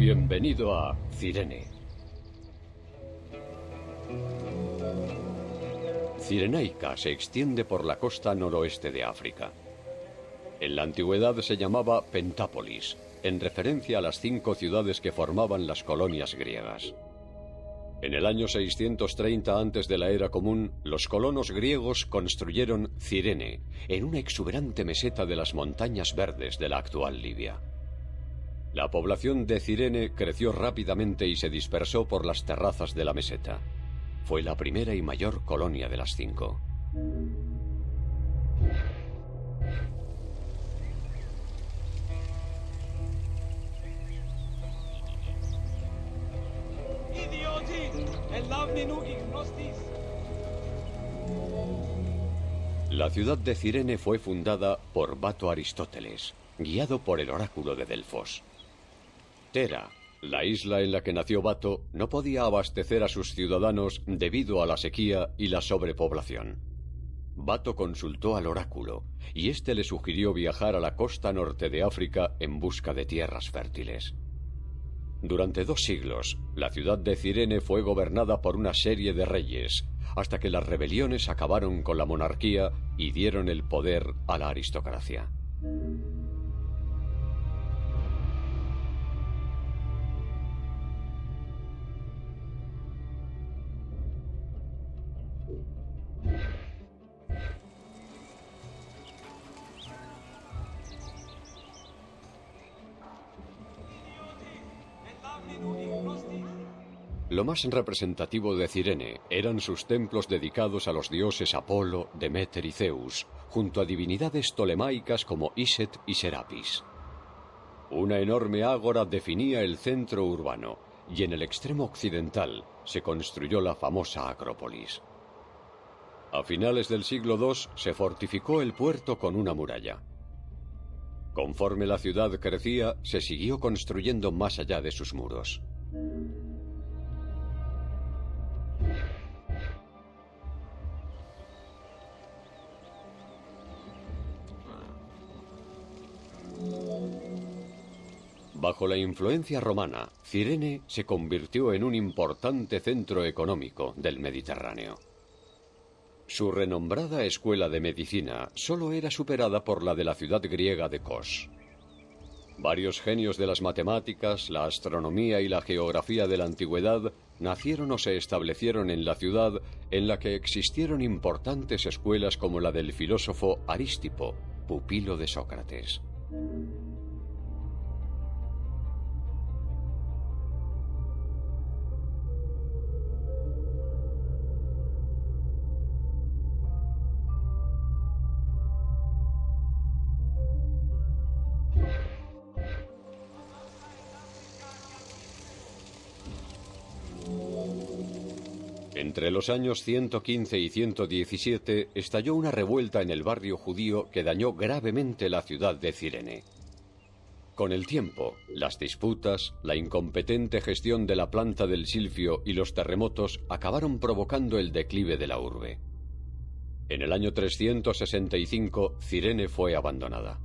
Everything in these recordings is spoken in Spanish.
Bienvenido a Cirene. Cirenaica se extiende por la costa noroeste de África. En la antigüedad se llamaba Pentápolis, en referencia a las cinco ciudades que formaban las colonias griegas. En el año 630 antes de la era común, los colonos griegos construyeron Cirene, en una exuberante meseta de las montañas verdes de la actual Libia. La población de Cirene creció rápidamente y se dispersó por las terrazas de la meseta. Fue la primera y mayor colonia de las cinco. La ciudad de Cirene fue fundada por Bato Aristóteles, guiado por el oráculo de Delfos. Tera, la isla en la que nació Bato, no podía abastecer a sus ciudadanos debido a la sequía y la sobrepoblación. Bato consultó al oráculo, y éste le sugirió viajar a la costa norte de África en busca de tierras fértiles. Durante dos siglos, la ciudad de Cirene fue gobernada por una serie de reyes, hasta que las rebeliones acabaron con la monarquía y dieron el poder a la aristocracia. Lo más representativo de Cirene eran sus templos dedicados a los dioses Apolo, Demeter y Zeus, junto a divinidades tolemaicas como Iset y Serapis. Una enorme ágora definía el centro urbano y en el extremo occidental se construyó la famosa Acrópolis. A finales del siglo II se fortificó el puerto con una muralla. Conforme la ciudad crecía, se siguió construyendo más allá de sus muros. Bajo la influencia romana, Cirene se convirtió en un importante centro económico del Mediterráneo. Su renombrada escuela de medicina solo era superada por la de la ciudad griega de Kos. Varios genios de las matemáticas, la astronomía y la geografía de la antigüedad nacieron o se establecieron en la ciudad en la que existieron importantes escuelas como la del filósofo Arístipo, pupilo de Sócrates. Entre los años 115 y 117 estalló una revuelta en el barrio judío que dañó gravemente la ciudad de Cirene. Con el tiempo, las disputas, la incompetente gestión de la planta del silfio y los terremotos acabaron provocando el declive de la urbe. En el año 365, Cirene fue abandonada.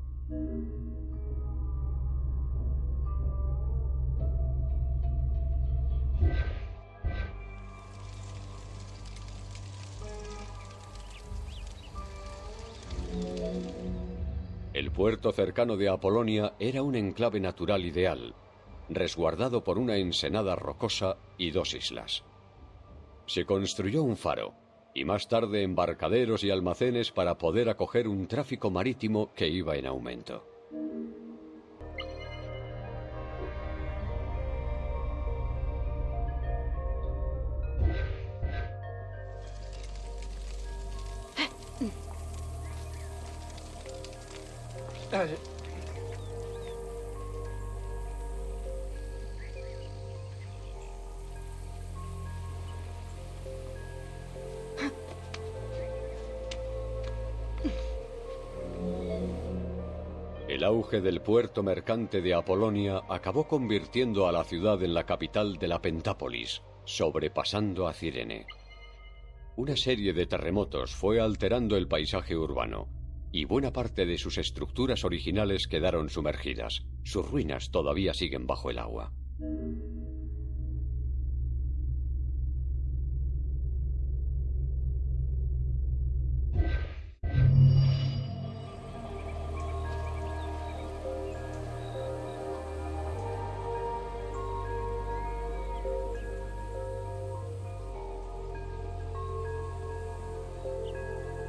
Puerto cercano de Apolonia era un enclave natural ideal, resguardado por una ensenada rocosa y dos islas. Se construyó un faro y más tarde embarcaderos y almacenes para poder acoger un tráfico marítimo que iba en aumento. El auge del puerto mercante de Apolonia acabó convirtiendo a la ciudad en la capital de la Pentápolis, sobrepasando a Cirene. Una serie de terremotos fue alterando el paisaje urbano, y buena parte de sus estructuras originales quedaron sumergidas. Sus ruinas todavía siguen bajo el agua.